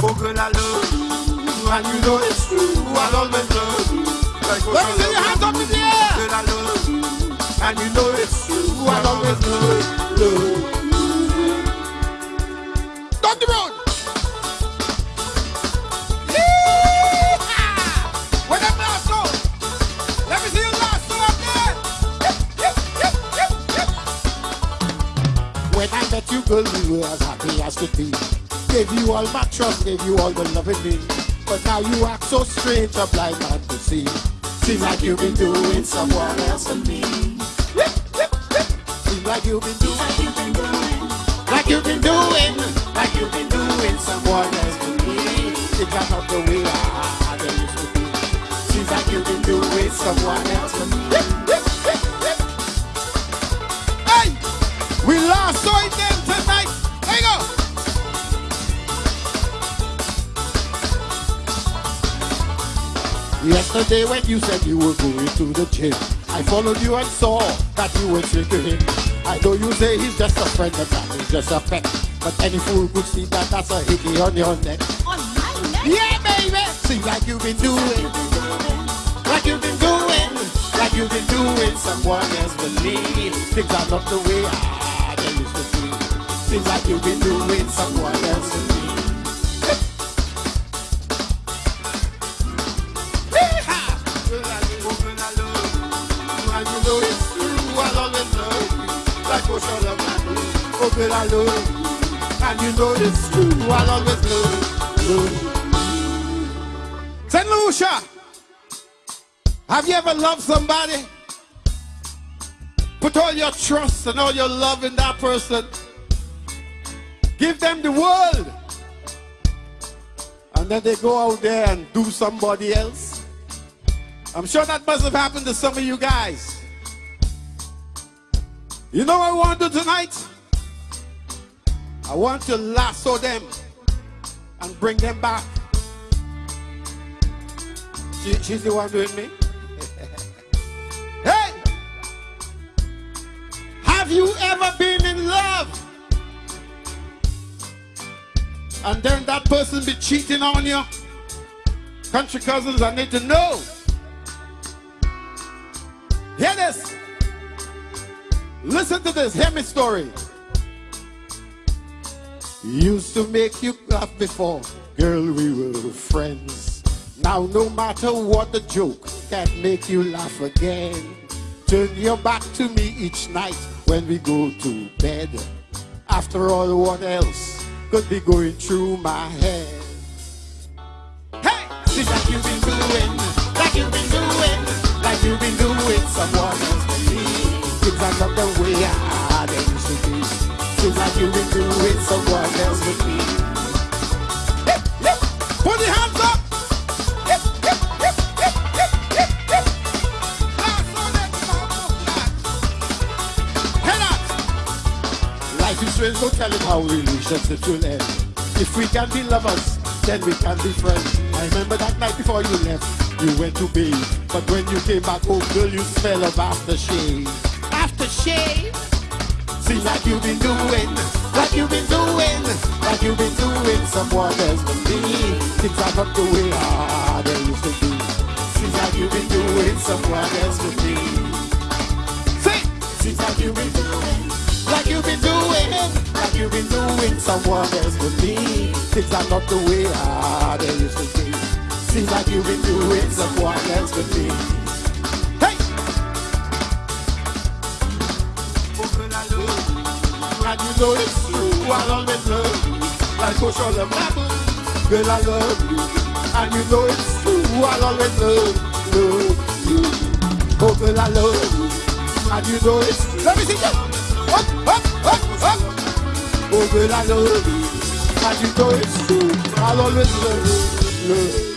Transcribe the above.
Girl, I love you. And you know it's true, I'll always love you. Like Let me see your hands up in the air. Girl, I love you. And you know it's true, I'll always love you. Down the road. Where them last go? Let me see your last go up there. Yep, yep, yep, yep, yep. When I met you, girl, you were as happy as could be. Gave you all my trust, gave you all the love in me. But now you act so strange, a blind man to see. Seems like you've been doing someone else than me. Seems like you've been doing, like you've been doing, like you've been doing, like you've been doing someone else than me. Are not the way I used to be. Seems like you've been doing someone else than me. Hey, we lost so it Yesterday when you said you were going to the gym, I followed you and saw that you were to him. I know you say he's just a friend, but that is just a pet. But any fool could see that that's a hickey on your neck. On my neck. Yeah, baby! Seems like you've been doing, like you've been doing, like you've been doing someone else me. Things are not the way I used to be. Seems like you've been doing someone else love. And you know I'll always. St. Lucia, have you ever loved somebody? Put all your trust and all your love in that person. Give them the world. And then they go out there and do somebody else. I'm sure that must have happened to some of you guys. You know what I want to do tonight? I want to lasso them and bring them back. She, she's the one doing me. hey! Have you ever been in love? And then that person be cheating on you? Country cousins, I need to know. Hear this. Listen to this. Hear me story. Used to make you laugh before, girl, we were friends. Now, no matter what the joke, can't make you laugh again. Turn your back to me each night when we go to bed. After all, what else could be going through my head? Hey! Seems like you've been doing, like you've been doing, like you've been doing someone else for me. Things are not the way I used to be. Seems like you've been doing someone out! Life is strange, no telling how relationships will end. If we can be lovers, then we can be friends. I remember that night before you left, you went to bathe. But when you came back home, girl, you smell of aftershave. Aftershave? Seems like you've been doing, like you've been doing, like you've been doing someone else but me. Things are not the way ah, they used to be. Seems like you've been doing someone else with me. Say, Seems like you've been doing, like you've been doing, Things are not the way ah, they used to be. Seems like you've been doing someone else with me. hey! And you know it's true, I'll always love you. Like ocean love my blue. Girl, I love you. And you know it's true, I'll always love, love you. Oh, girl, I love you. And you know it's true. Let me see you! Up, up, up, up! Oh, girl, I love you. And you it's true, I'll always love you.